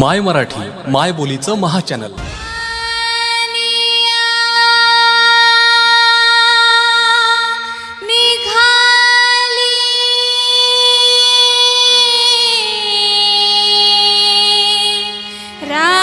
माय मराठी माय बोलीचं महाचॅनल. रा